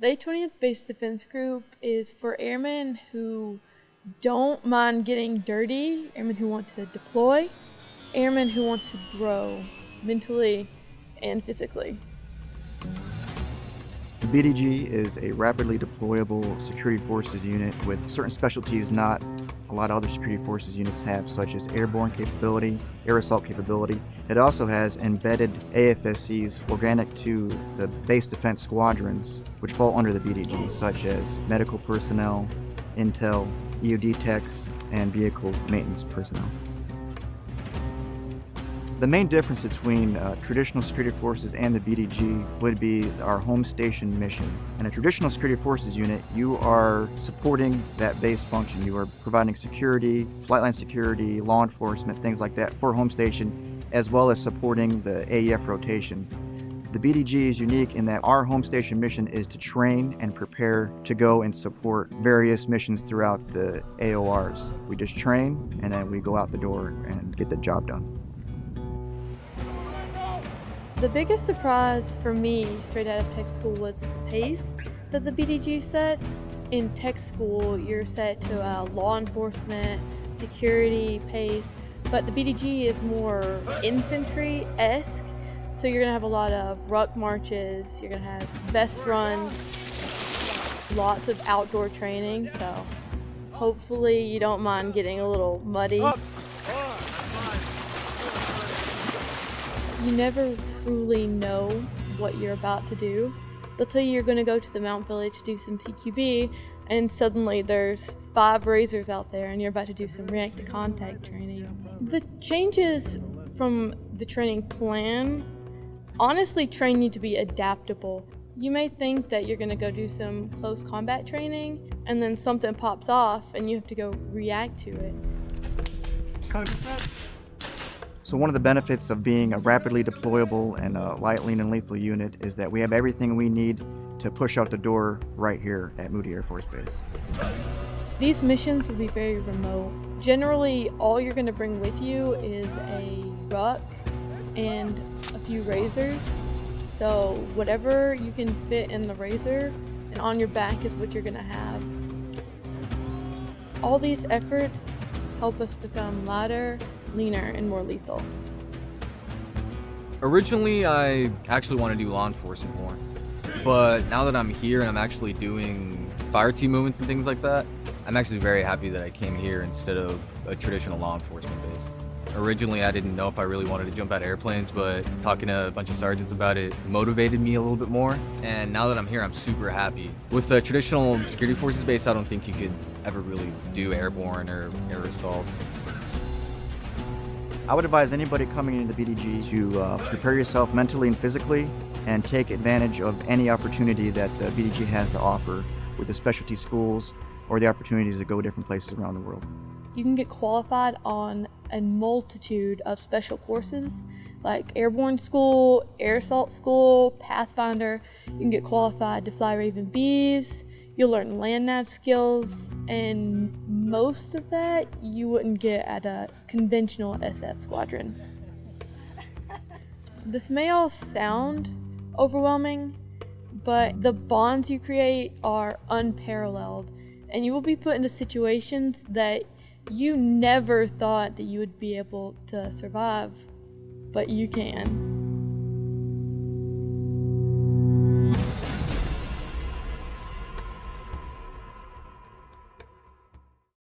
The 20th Base Defense Group is for airmen who don't mind getting dirty, airmen who want to deploy, airmen who want to grow mentally and physically. The BDG is a rapidly deployable security forces unit with certain specialties not a lot of other security forces units have, such as airborne capability, air assault capability. It also has embedded AFSCs organic to the base defense squadrons, which fall under the BDG, such as medical personnel, intel, EOD techs, and vehicle maintenance personnel. The main difference between uh, traditional security forces and the BDG would be our home station mission. In a traditional security forces unit, you are supporting that base function. You are providing security, flight line security, law enforcement, things like that for home station, as well as supporting the AEF rotation. The BDG is unique in that our home station mission is to train and prepare to go and support various missions throughout the AORs. We just train and then we go out the door and get the job done. The biggest surprise for me straight out of tech school was the pace that the BDG sets. In tech school, you're set to a law enforcement, security pace, but the BDG is more infantry-esque. So you're gonna have a lot of ruck marches, you're gonna have vest runs, lots of outdoor training, so hopefully you don't mind getting a little muddy. You never truly know what you're about to do. They'll tell you you're going to go to the MOUT Village to do some CQB, and suddenly there's five razors out there and you're about to do some react to contact training. The changes from the training plan honestly train you to be adaptable. You may think that you're going to go do some close combat training and then something pops off and you have to go react to it. So one of the benefits of being a rapidly deployable and a light, lean, and lethal unit is that we have everything we need to push out the door right here at Moody Air Force Base. These missions will be very remote. Generally, all you're going to bring with you is a ruck and a few razors. So whatever you can fit in the razor and on your back is what you're going to have. All these efforts help us become lighter leaner and more lethal. Originally, I actually want to do law enforcement more. But now that I'm here and I'm actually doing fire team movements and things like that, I'm actually very happy that I came here instead of a traditional law enforcement base. Originally, I didn't know if I really wanted to jump out of airplanes, but talking to a bunch of sergeants about it motivated me a little bit more. And now that I'm here, I'm super happy. With the traditional security forces base, I don't think you could ever really do airborne or air assault. I would advise anybody coming into the BDG to uh, prepare yourself mentally and physically and take advantage of any opportunity that the BDG has to offer with the specialty schools or the opportunities to go different places around the world. You can get qualified on a multitude of special courses like airborne school, air assault school, Pathfinder. You can get qualified to fly Raven Bs, You'll learn land nav skills, and most of that you wouldn't get at a conventional SF squadron. This may all sound overwhelming, but the bonds you create are unparalleled, and you will be put into situations that you never thought that you would be able to survive, but you can.